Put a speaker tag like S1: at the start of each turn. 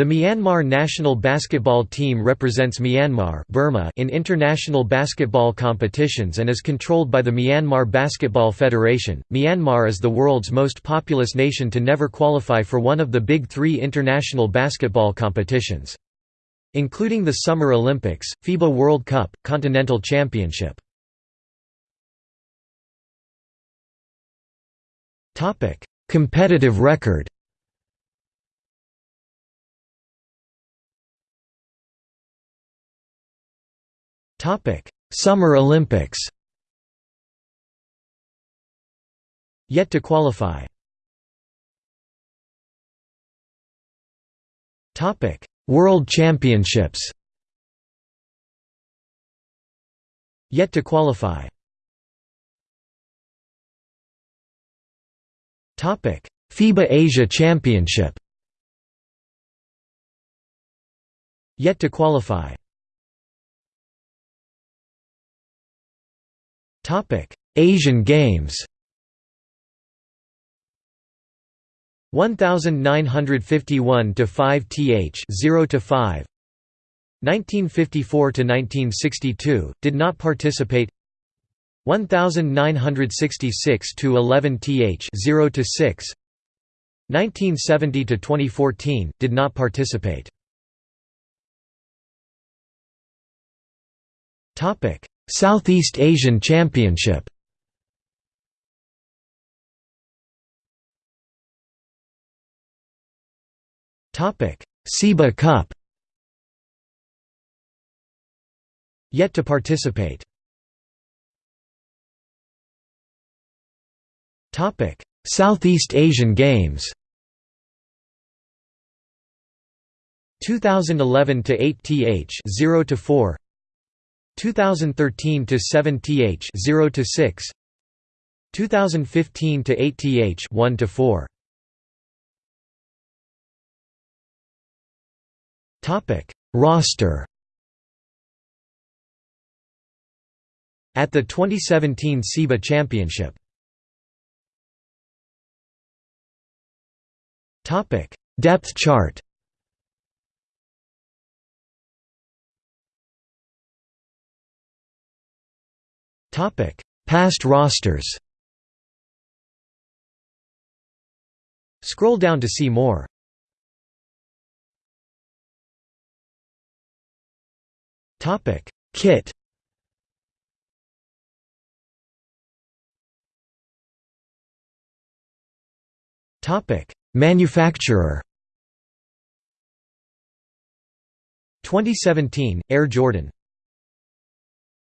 S1: The Myanmar national basketball team represents Myanmar Burma in international basketball competitions and is controlled by the Myanmar Basketball Federation. Myanmar is the world's most populous nation to never qualify for one of the big three international basketball competitions. Including the Summer Olympics, FIBA World Cup, Continental Championship. Competitive record Topic: Summer Olympics. Yet to qualify. Topic: World Championships. Yet to qualify. Topic: FIBA Asia Championship. Yet to qualify. Topic: Asian Games. 1951 to 5 th 0 to 5 1954 to 1962 did not participate. 1966 to 11 th 0 to 6 1970 to 2014 did not participate. Topic Southeast Asian Championship SEABA Cup. Yet to participate. Southeast Asian Games. 2011 to 8 th 0 to 4 2013 to 7 th 0 to 6 2015 to 8 th 1 to 4 topic roster. At the 2017 SEABA championship. Topic depth chart Past rosters. Scroll down to see more. Topic: Kit. Topic: Manufacturer. 2017 Air Jordan